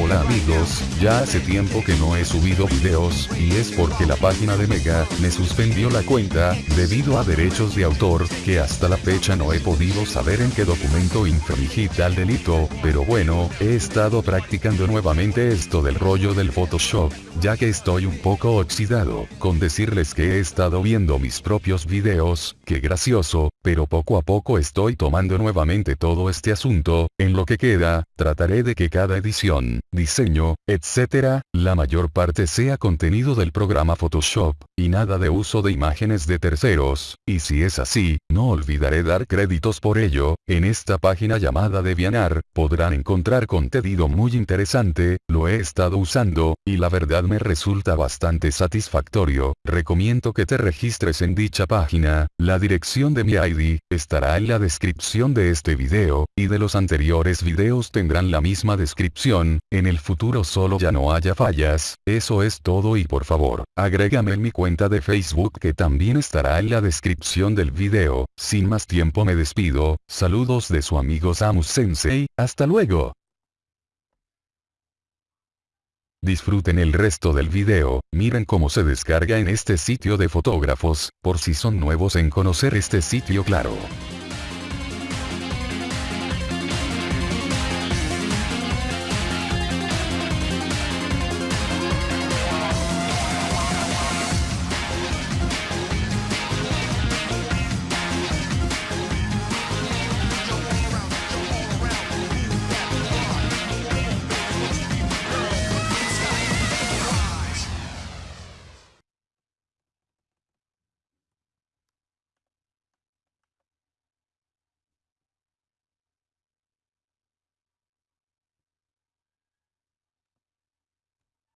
Hola amigos, ya hace tiempo que no he subido videos, y es porque la página de Mega, me suspendió la cuenta, debido a derechos de autor, que hasta la fecha no he podido saber en qué documento infringí tal delito, pero bueno, he estado practicando nuevamente esto del rollo del Photoshop, ya que estoy un poco oxidado, con decirles que he estado viendo mis propios videos, que gracioso, pero poco a poco estoy tomando nuevamente todo este asunto, en lo que queda, trataré de que cada edición, diseño, etc., la mayor parte sea contenido del programa Photoshop, y nada de uso de imágenes de terceros, y si es así, no olvidaré dar créditos por ello, en esta página llamada DeviantArt, podrán encontrar contenido muy interesante, lo he estado usando, y la verdad me resulta bastante satisfactorio, recomiendo que te registres en dicha página, la dirección de mi ID, estará en la descripción de este video, y de los anteriores videos tendrán la misma descripción, en el futuro solo ya no haya fallas, eso es todo y por favor, agrégame en mi cuenta de Facebook que también estará en la descripción del video, sin más tiempo me despido, saludos de su amigo Samus Sensei, hasta luego. Disfruten el resto del video, miren cómo se descarga en este sitio de fotógrafos, por si son nuevos en conocer este sitio claro.